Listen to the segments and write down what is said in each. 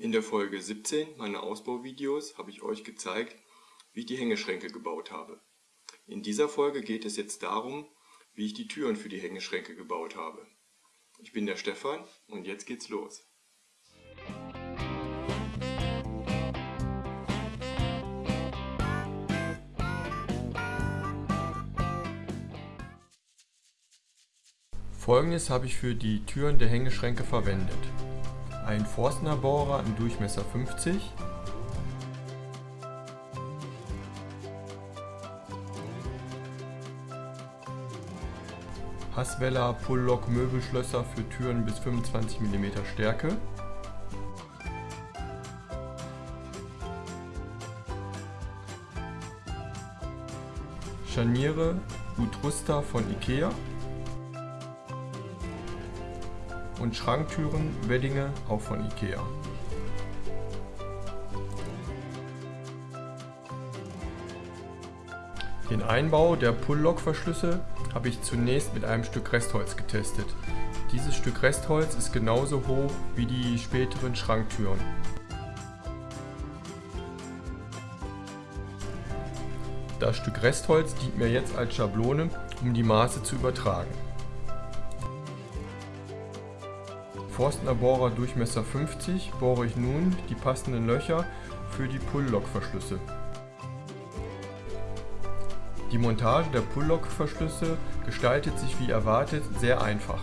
In der Folge 17 meiner Ausbauvideos habe ich euch gezeigt, wie ich die Hängeschränke gebaut habe. In dieser Folge geht es jetzt darum, wie ich die Türen für die Hängeschränke gebaut habe. Ich bin der Stefan und jetzt geht's los. Folgendes habe ich für die Türen der Hängeschränke verwendet. Ein Forstner Bohrer im Durchmesser 50, Hasweller Pull-Lock Möbelschlösser für Türen bis 25 mm Stärke. Scharniere Utrusta von Ikea und Schranktüren Weddinge auch von Ikea. Den Einbau der Pull-Lock-Verschlüsse habe ich zunächst mit einem Stück Restholz getestet. Dieses Stück Restholz ist genauso hoch wie die späteren Schranktüren. Das Stück Restholz dient mir jetzt als Schablone, um die Maße zu übertragen. Forstner Bohrer Durchmesser 50 bohre ich nun die passenden Löcher für die Pull-Lock-Verschlüsse. Die Montage der Pull-Lock-Verschlüsse gestaltet sich wie erwartet sehr einfach.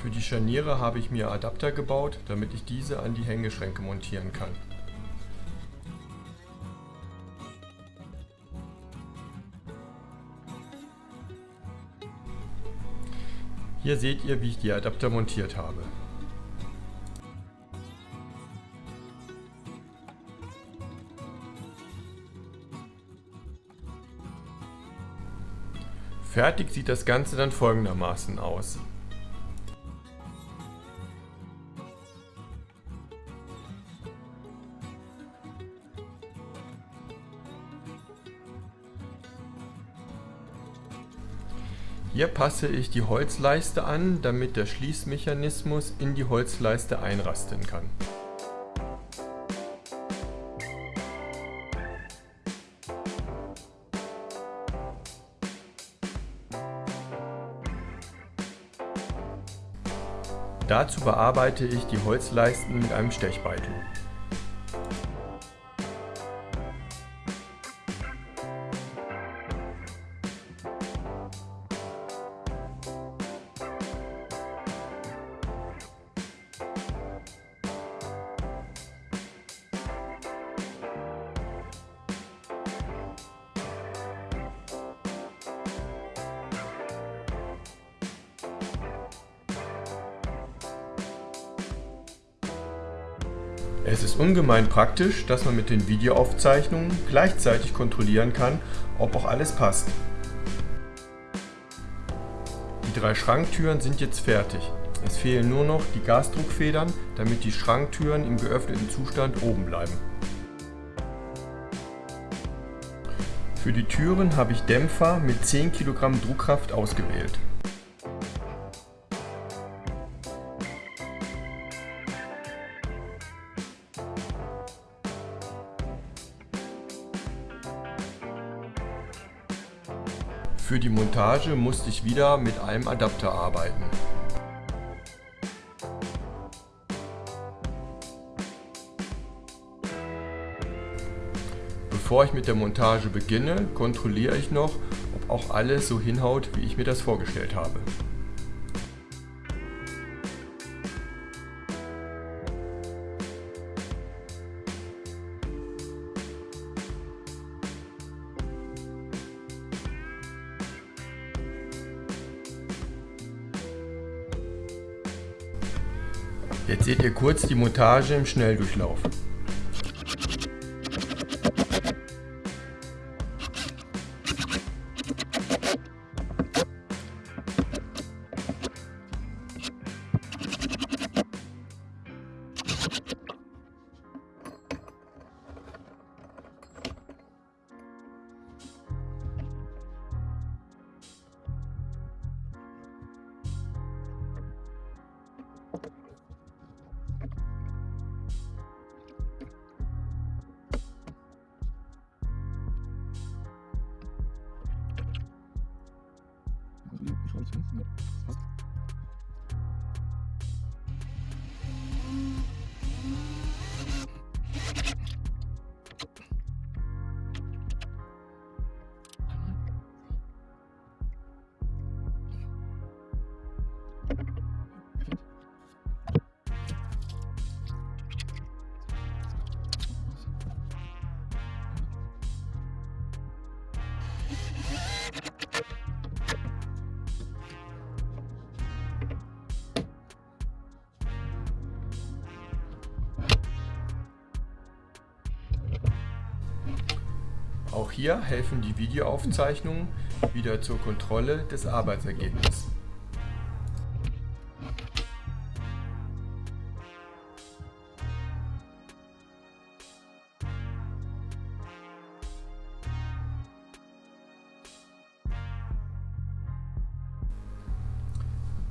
Für die Scharniere habe ich mir Adapter gebaut, damit ich diese an die Hängeschränke montieren kann. Hier seht ihr, wie ich die Adapter montiert habe. Fertig sieht das Ganze dann folgendermaßen aus. Hier passe ich die Holzleiste an, damit der Schließmechanismus in die Holzleiste einrasten kann. Dazu bearbeite ich die Holzleisten mit einem Stechbeitel. Es ist ungemein praktisch, dass man mit den Videoaufzeichnungen gleichzeitig kontrollieren kann, ob auch alles passt. Die drei Schranktüren sind jetzt fertig. Es fehlen nur noch die Gasdruckfedern, damit die Schranktüren im geöffneten Zustand oben bleiben. Für die Türen habe ich Dämpfer mit 10 kg Druckkraft ausgewählt. Für die Montage musste ich wieder mit einem Adapter arbeiten. Bevor ich mit der Montage beginne, kontrolliere ich noch, ob auch alles so hinhaut, wie ich mir das vorgestellt habe. Jetzt seht ihr kurz die Montage im Schnelldurchlauf. questions. Yep. Auch hier helfen die Videoaufzeichnungen wieder zur Kontrolle des Arbeitsergebnisses.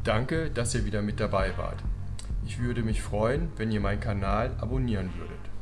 Danke, dass ihr wieder mit dabei wart. Ich würde mich freuen, wenn ihr meinen Kanal abonnieren würdet.